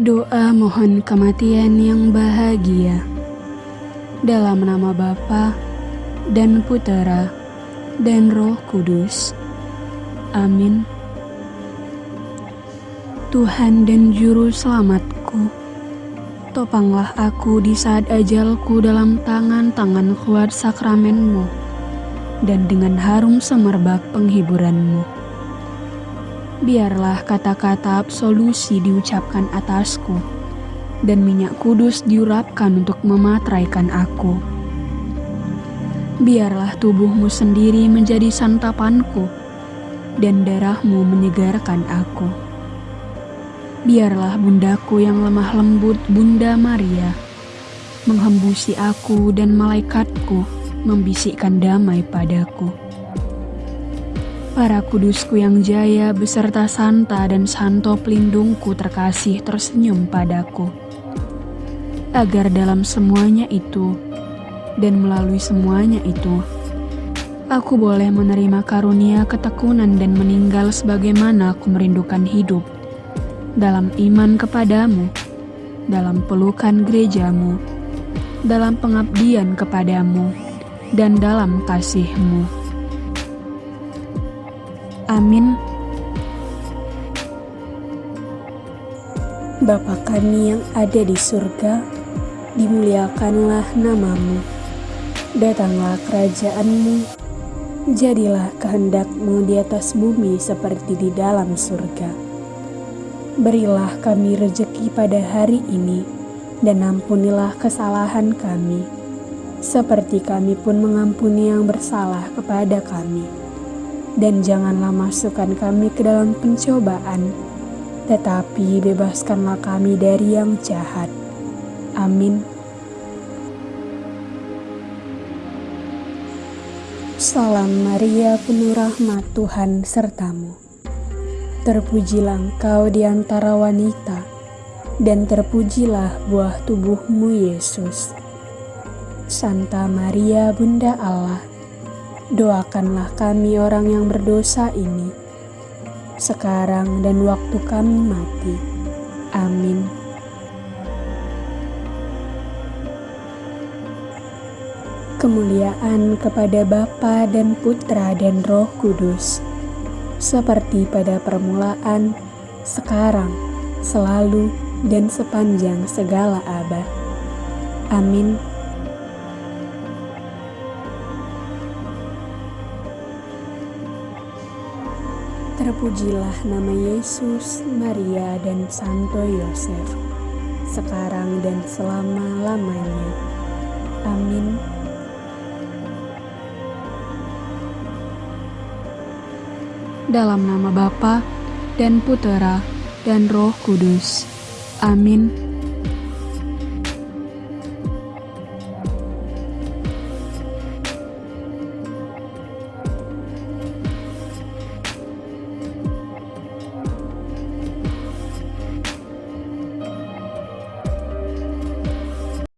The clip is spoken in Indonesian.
Doa mohon kematian yang bahagia. Dalam nama Bapa dan Putera dan Roh Kudus. Amin. Tuhan dan Juru Selamatku, topanglah aku di saat ajalku dalam tangan-tangan kuat sakramenmu dan dengan harum semerbak penghiburanmu biarlah kata-kata absolusi diucapkan atasku, dan minyak kudus diurapkan untuk mematraikan aku. Biarlah tubuhmu sendiri menjadi santapanku, dan darahmu menyegarkan aku. Biarlah bundaku yang lemah lembut, Bunda Maria, menghembusi aku dan malaikatku membisikkan damai padaku Para kudusku yang jaya beserta Santa dan Santo pelindungku terkasih tersenyum padaku. Agar dalam semuanya itu dan melalui semuanya itu, aku boleh menerima karunia ketekunan dan meninggal sebagaimana aku merindukan hidup dalam iman kepadamu, dalam pelukan gerejamu, dalam pengabdian kepadamu, dan dalam kasihmu. Amin. Bapa kami yang ada di surga, dimuliakanlah namamu. Datanglah kerajaanmu, jadilah kehendakmu di atas bumi seperti di dalam surga. Berilah kami rejeki pada hari ini, dan ampunilah kesalahan kami, seperti kami pun mengampuni yang bersalah kepada kami dan janganlah masukkan kami ke dalam pencobaan, tetapi bebaskanlah kami dari yang jahat. Amin. Salam Maria, penuh rahmat Tuhan sertamu. Terpujilah engkau di antara wanita, dan terpujilah buah tubuhmu Yesus. Santa Maria, Bunda Allah, doakanlah kami orang yang berdosa ini, sekarang dan waktu kami mati. Amin. Kemuliaan kepada Bapa dan Putra dan Roh Kudus, seperti pada permulaan, sekarang, selalu, dan sepanjang segala abad. Amin. Terpujilah nama Yesus, Maria, dan Santo Yosef, sekarang dan selama-lamanya. Amin. Dalam nama Bapa dan Putera dan Roh Kudus. Amin.